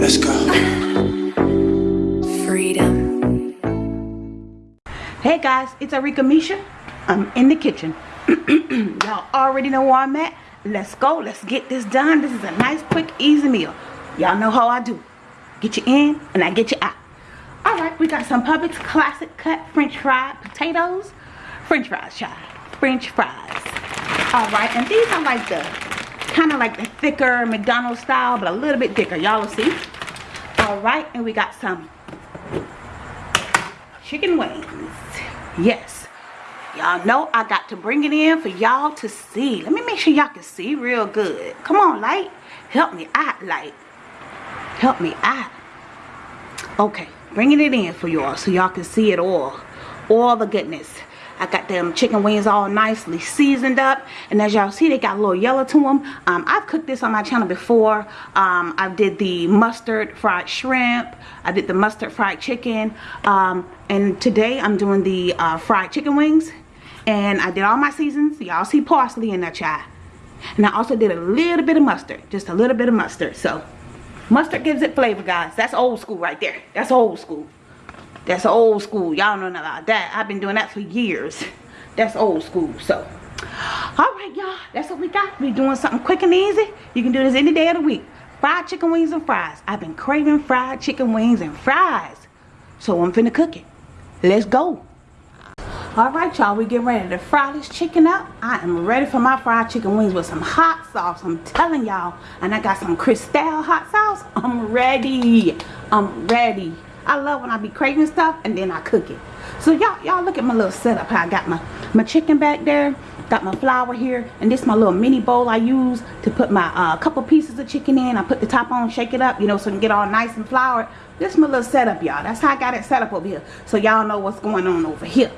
Let's go. Freedom. Hey guys, it's Arika Misha. I'm in the kitchen. Y'all already know where I'm at. Let's go. Let's get this done. This is a nice, quick, easy meal. Y'all know how I do. Get you in and I get you out. Alright, we got some Publix classic cut French fried potatoes. French fries. French fries. Alright, and these are like the kind of like the thicker McDonald's style, but a little bit thicker. Y'all will see. Alright, and we got some chicken wings. Yes. Y'all know I got to bring it in for y'all to see. Let me make sure y'all can see real good. Come on, light. Help me out, light. Help me out. Okay, bringing it in for y'all so y'all can see it all. All the goodness. I got them chicken wings all nicely seasoned up. And as y'all see, they got a little yellow to them. Um, I've cooked this on my channel before. Um, I did the mustard fried shrimp. I did the mustard fried chicken. Um, and today I'm doing the uh, fried chicken wings. And I did all my seasons. Y'all see parsley in that child. And I also did a little bit of mustard. Just a little bit of mustard. So, mustard gives it flavor, guys. That's old school right there. That's old school. That's old school. Y'all know about that. I've been doing that for years. That's old school. So, alright, y'all. That's what we got. We doing something quick and easy. You can do this any day of the week. Fried chicken wings and fries. I've been craving fried chicken wings and fries. So, I'm finna cook it. Let's go. Alright, y'all. We getting ready to fry this chicken up. I am ready for my fried chicken wings with some hot sauce. I'm telling y'all. And I got some Crystal hot sauce. I'm ready. I'm ready. I love when I be craving stuff and then I cook it. So y'all y'all look at my little setup. How I got my, my chicken back there. Got my flour here. And this my little mini bowl I use to put my uh, couple pieces of chicken in. I put the top on, shake it up, you know, so it can get all nice and floured. This my little setup, y'all. That's how I got it set up over here. So y'all know what's going on over here.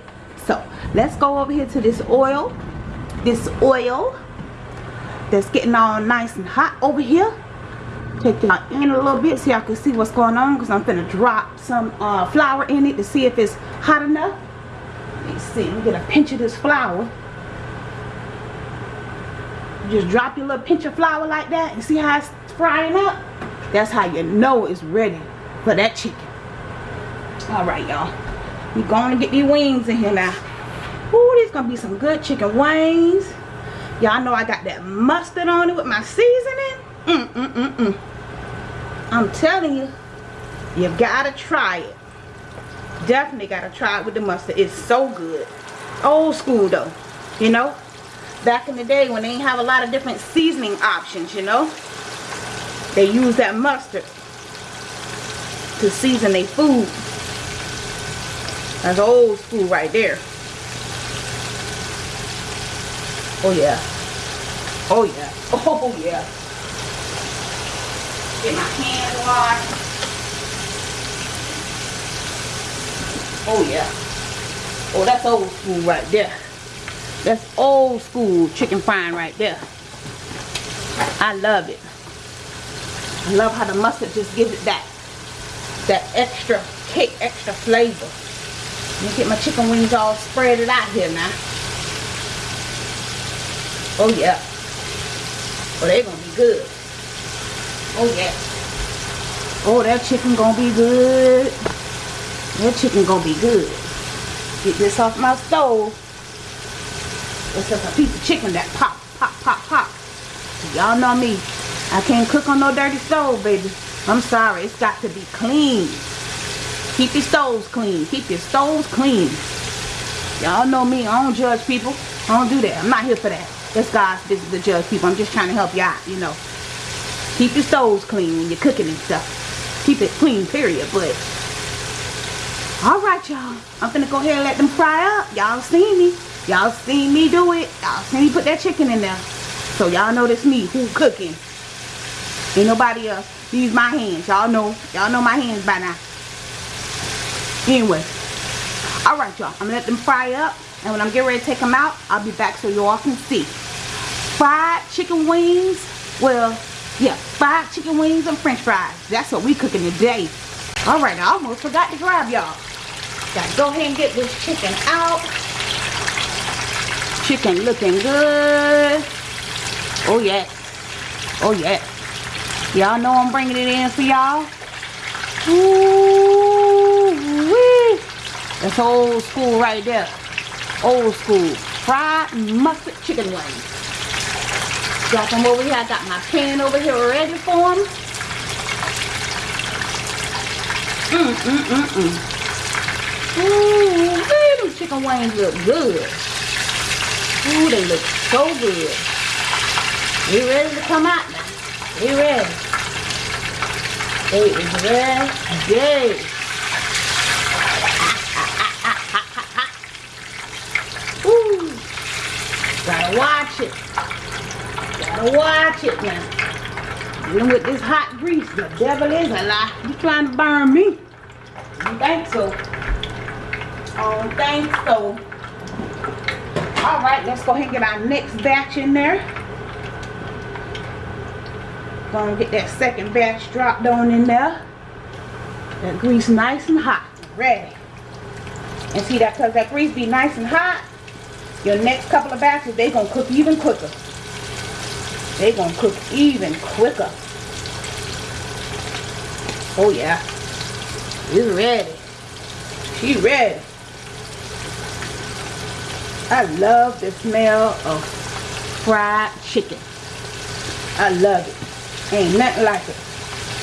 So let's go over here to this oil. This oil that's getting all nice and hot over here take it in a little bit so y'all can see what's going on because I'm gonna drop some uh, flour in it to see if it's hot enough. Let's see, get a pinch of this flour. Just drop your little pinch of flour like that and see how it's frying up. That's how you know it's ready for that chicken. Alright y'all. We're going to get these wings in here now. Ooh, these gonna be some good chicken wings. Y'all know I got that mustard on it with my seasoning. Mm, mm, mm, mm. I'm telling you, you gotta try it. Definitely gotta try it with the mustard. It's so good. Old school though, you know. Back in the day when they didn't have a lot of different seasoning options, you know. They use that mustard to season their food. That's old school right there. Oh yeah. Oh yeah. Oh yeah. Get my hands washed. Oh yeah. Oh, that's old school right there. That's old school chicken frying right there. I love it. I love how the mustard just gives it that that extra cake, extra flavor. Let me get my chicken wings all spread it out here now. Oh yeah. Oh, they're gonna be good. Oh yeah. Oh, that chicken gonna be good. That chicken gonna be good. Get this off my stove. It's just a piece of chicken that pop, pop, pop, pop. Y'all know me. I can't cook on no dirty stove, baby. I'm sorry. It's got to be clean. Keep your stoves clean. Keep your stoves clean. Y'all know me. I don't judge people. I don't do that. I'm not here for that. That's God's business to judge people. I'm just trying to help you out, you know. Keep your stoves clean when you're cooking and stuff. Keep it clean, period. But, alright, y'all. I'm gonna go ahead and let them fry up. Y'all seen me. Y'all seen me do it. Y'all seen me put that chicken in there. So y'all know that's me who cooking. Ain't nobody else. These my hands. Y'all know. Y'all know my hands by now. Anyway. Alright, y'all. I'm gonna let them fry up. And when I'm getting ready to take them out, I'll be back so you all can see. Fried chicken wings. Well, yeah, five chicken wings and french fries. That's what we cooking today. Alright, I almost forgot to grab y'all. Gotta go ahead and get this chicken out. chicken looking good. Oh, yeah. Oh, yeah. Y'all know I'm bringing it in for y'all. Ooh, wee. That's old school right there. Old school. Fried mustard chicken wings. Got them over here. I got my pan over here ready for them. Mm, mm, mm, mm. Ooh, them chicken wings look good. Ooh, they look so good. We ready to come out now. We ready. It is ready. Ooh. Gotta watch it. Gotta watch it now. Even with this hot grease, the devil is a lie. You trying to burn me? You think so? Don't think so. Alright, let's go ahead and get our next batch in there. Gonna get that second batch dropped on in there. That grease nice and hot. Ready. And see that because that grease be nice and hot, your next couple of batches, they're gonna cook even quicker. They're gonna cook even quicker. Oh yeah. It's ready. She ready. I love the smell of fried chicken. I love it. Ain't nothing like it.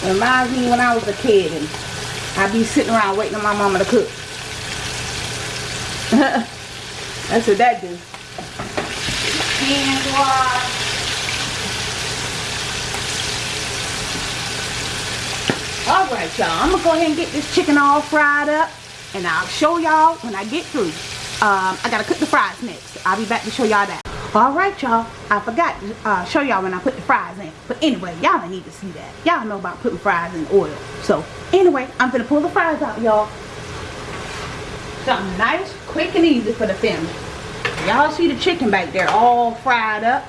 it. Reminds me when I was a kid and I'd be sitting around waiting on my mama to cook. That's what that do. Hand wash. Alright y'all, I'm going to go ahead and get this chicken all fried up. And I'll show y'all when I get through. Um, I got to cook the fries next. I'll be back to show y'all that. Alright y'all, I forgot to uh, show y'all when I put the fries in. But anyway, y'all need to see that. Y'all know about putting fries in oil. So anyway, I'm going to pull the fries out y'all. Something nice, quick and easy for the family. Y'all see the chicken back there all fried up.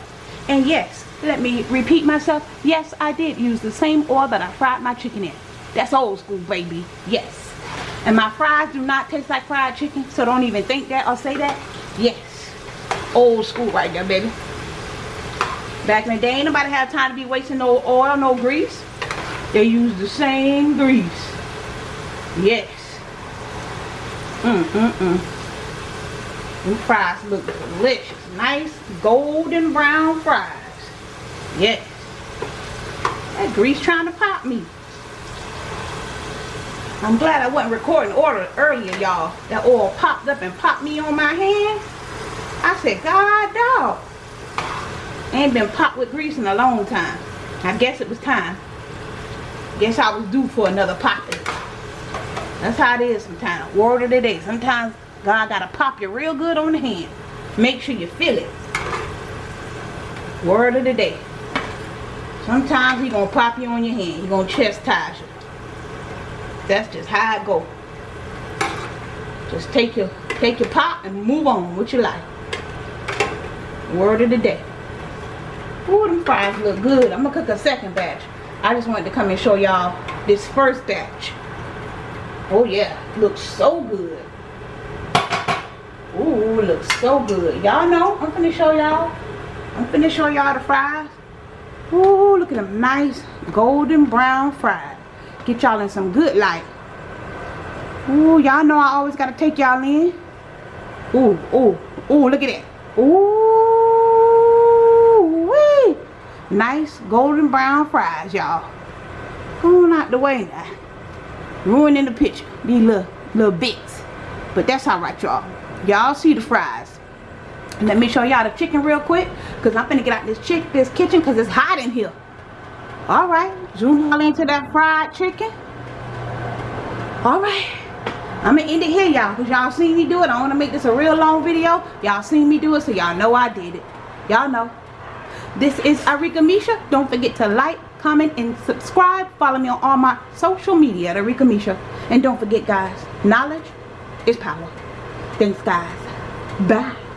And yes, let me repeat myself. Yes, I did use the same oil that I fried my chicken in. That's old school, baby. Yes. And my fries do not taste like fried chicken. So don't even think that or say that. Yes. Old school right there, baby. Back in the day, ain't nobody had time to be wasting no oil, no grease. They use the same grease. Yes. Mm, mm, mm. Them fries look delicious. Nice golden brown fries. Yes. That grease trying to pop me. I'm glad I wasn't recording order earlier, y'all. That oil popped up and popped me on my hand. I said, God, dog. Ain't been popped with grease in a long time. I guess it was time. Guess I was due for another popping. That's how it is sometimes. Word of the day. Sometimes God got to pop you real good on the hand. Make sure you feel it. Word of the day. Sometimes he to pop you on your hand. He to chastise you. That's just how it go. Just take your take your pop and move on with your life. Word of the day. Ooh, them fries look good. I'm to cook a second batch. I just wanted to come and show y'all this first batch. Oh yeah, looks so good. Ooh, looks so good. Y'all know, I'm gonna show y'all. I'm gonna show y'all the fries. Ooh, look at them nice golden brown fries. Get y'all in some good light. Ooh, y'all know I always gotta take y'all in. Ooh, ooh, ooh, look at that. Ooh, wee. Nice golden brown fries, y'all. Going out the way now ruining the picture. These little little bits. But that's all right y'all. Y'all see the fries. Let me show y'all the chicken real quick because i'm gonna get out this chick this kitchen because it's hot in here. All right zoom all into that fried chicken. All right. I'm gonna end it here y'all because y'all seen me do it. I want to make this a real long video. Y'all seen me do it so y'all know i did it. Y'all know. This is Arika Misha. Don't forget to like, comment, and subscribe. Follow me on all my social media at Arika Misha. And don't forget, guys, knowledge is power. Thanks, guys. Bye.